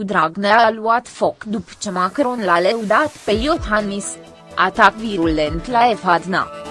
Liviu Dragnea a luat foc după ce Macron l-a leudat pe Iohannis. Atac virulent la Efadna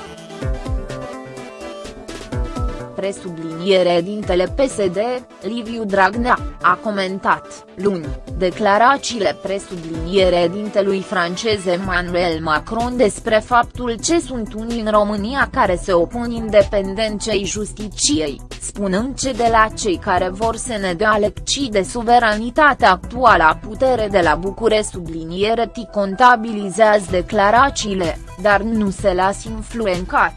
presubliniere dintele PSD, Liviu Dragnea, a comentat, luni, declarațiile presubliniere dintelui francez Emmanuel Macron despre faptul ce sunt unii în România care se opun independenței justiciei, spunând ce de la cei care vor să ne dea lecții de suveranitate actuală a putere de la Bucure subliniere ti contabilizează declarațiile, dar nu se las influencat.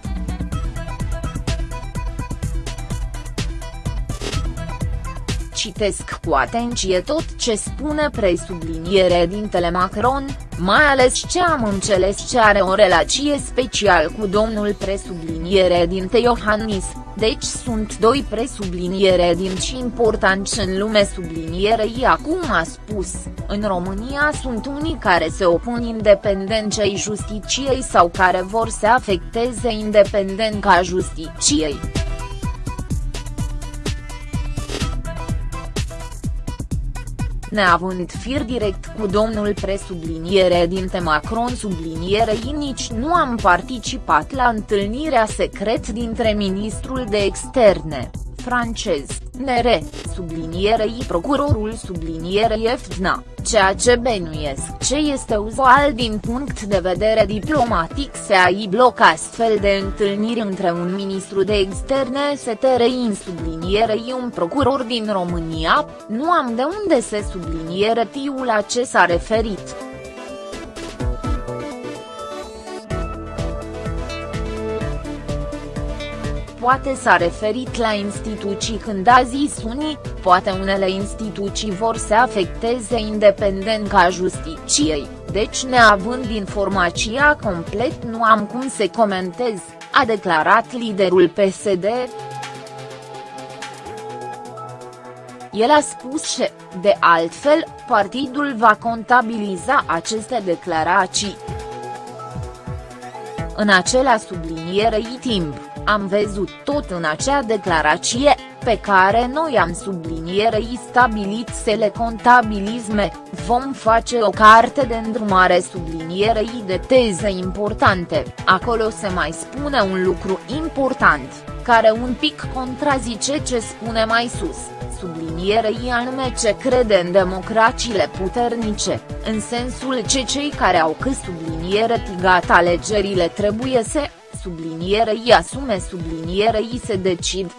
Citesc cu atenție tot ce spune presubliniere dintele Macron, mai ales ce am înțeles ce are o relație special cu domnul presubliniere dinte Iohannis, deci sunt doi presubliniere din ce importanți în lume sublinierei acum a spus, în România sunt unii care se opun independenței justiciei sau care vor să afecteze independența justiciei. Neavând fir direct cu domnul presubliniere dinte Macron sublinierei nici nu am participat la întâlnirea secret dintre ministrul de externe, francez, nere, sublinierei procurorul sublinierei EFDNA, ceea ce benuiesc ce este uzual din punct de vedere diplomatic se ai bloc astfel de întâlniri între un ministru de externe STRI sublinierei un procuror din România, nu am de unde se subliniere tiul la ce s-a referit. Poate s-a referit la instituții când a zis unii, poate unele instituții vor să afecteze independența justiciei, deci neavând informația complet nu am cum să comentez, a declarat liderul PSD. El a spus că, de altfel, partidul va contabiliza aceste declarații. În acela sublinierei timp am văzut tot în acea declarație, pe care noi am sublinierei stabilit să le contabilizme, vom face o carte de îndrumare sublinierei de teze importante, acolo se mai spune un lucru important, care un pic contrazice ce spune mai sus, sublinierei anume ce crede în democrațiile puternice, în sensul ce cei care au cât subliniere tigat alegerile trebuie să sublinierei asume sublinierei se decid.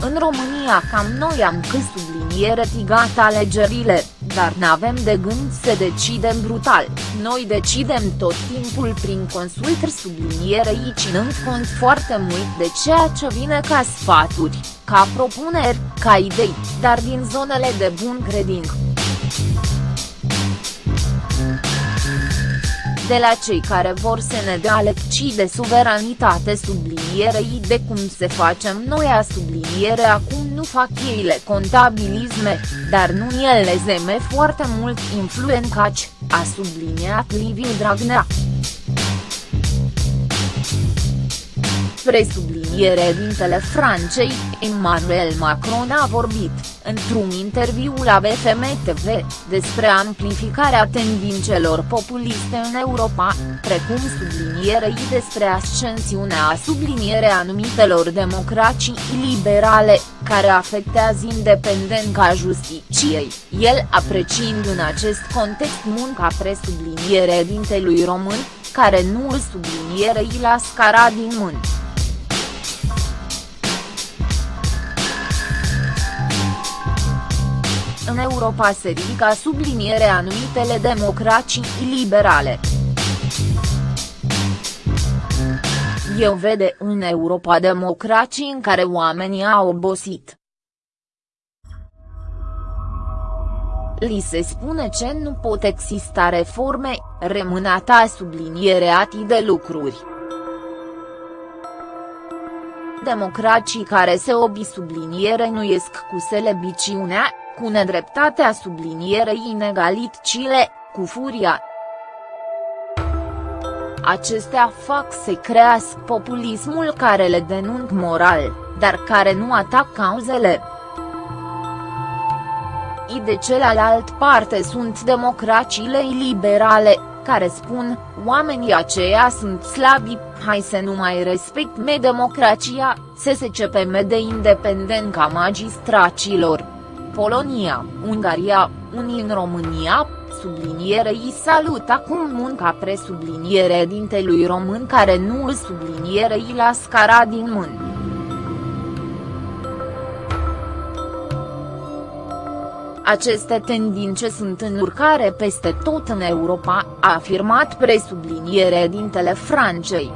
În România cam noi am cât subliniere tigat alegerile, dar n-avem de gând să decidem brutal, noi decidem tot timpul prin consultări sublinierei ținând cont foarte mult de ceea ce vine ca sfaturi, ca propuneri, ca idei, dar din zonele de bun credință. De la cei care vor să ne dea lecții de suveranitate sublinierei de cum se facem noi a subliniere acum nu fac ei le contabilisme, dar nu ele zeme foarte mult influencaci, a subliniat Liviu Dragnea. Presubliniere dintele Francei, Emmanuel Macron a vorbit, într-un interviu la BFM TV, despre amplificarea tendințelor populiste în Europa, precum sublinierei despre ascensiunea subliniere anumitelor democrații liberale, care afectează independența justiciei, el apreciind în acest context munca presubliniere dintelui român, care nu îl sublinierei la scara din mânt. În Europa se ridică subliniere anumitele democrații liberale. Eu vede în Europa democrații în care oamenii au obosit. Li se spune ce nu pot exista reforme, rămânata subliniere ati de lucruri. Democrații care se obi subliniere nu iesc cu selebiciunea, cu nedreptatea sublinierei inegalitățile, cu furia. Acestea fac să crească populismul care le denunc moral, dar care nu atac cauzele. I de celălalt parte sunt democrațiile liberale, care spun, oamenii aceia sunt slabi, hai să nu mai respectme democrația, SSCPM de independent ca magistracilor. Polonia, Ungaria, unii în România, sublinierei salut acum munca presubliniere dintelui român care nu îl sublinierei la scara din mân. Aceste tendințe sunt în urcare peste tot în Europa, a afirmat presubliniere dintele Francei.